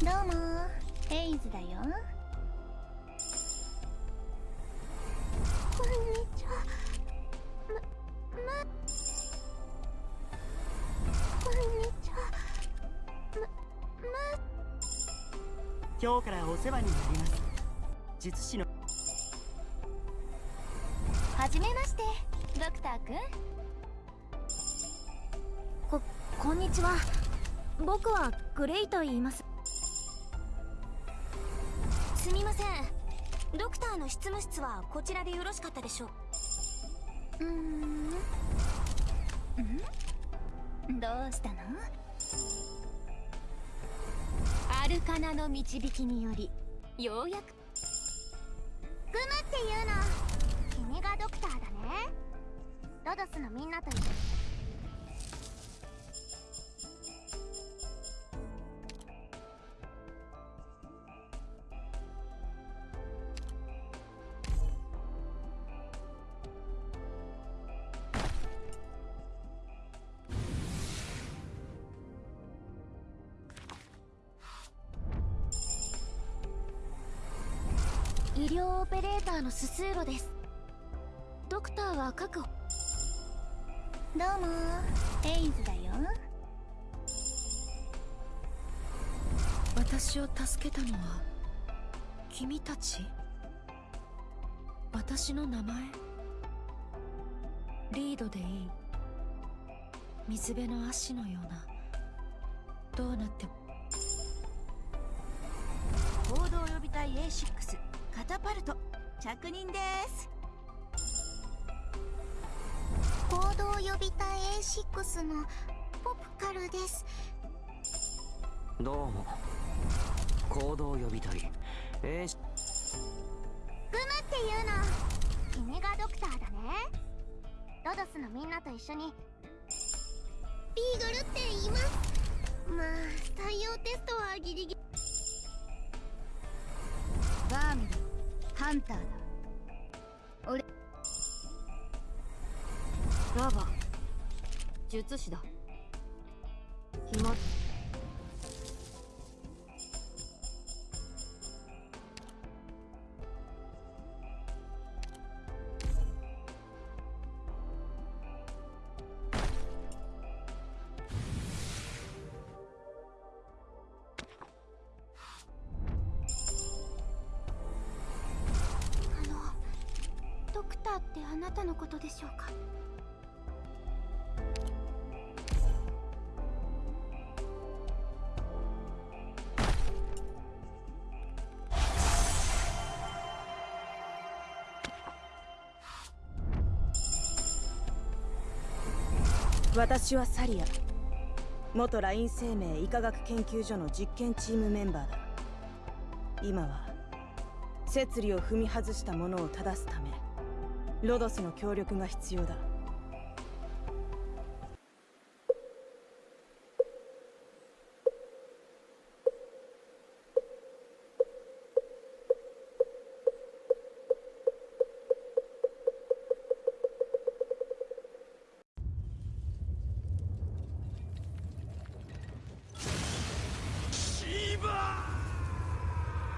どうも。ヘイズだよ。こんにちは。ままこんにちはまま今日からお世話になります。術師のはじめましてドクターくん。ここんにちは。僕はグレイと言いますすみません。ドクターの執務室はこちらでよろしかったでしょう。ん。どうしたの？アルカナの導きによりようやく。グムっていうの君がドクターだね。ロドスのみんなと一緒医療オペレーターのススーロです。ドクターは確保。どうも。ヘイズだよ。私を助けたのは君たち？私の名前？リードでいい。水辺の足のような。どうなっても。行動予備隊 A6 カタパルト着任です。行動予備隊 A6 のポプカルです。どうも。行動予備隊。A グムっていうの。君がドクターだね。ロドスのみんなと一緒に。ビーグルって言います。まあ採用テストはギリギリハンターだ。俺。ラバ。術師だ。決まったってあなたのことでしょうか？私はサリア。元ライン生命医科学研究所の実験チームメンバーだ。今は摂理を踏み外した者を正すため。ロドスの協力が必要だ。シーバー！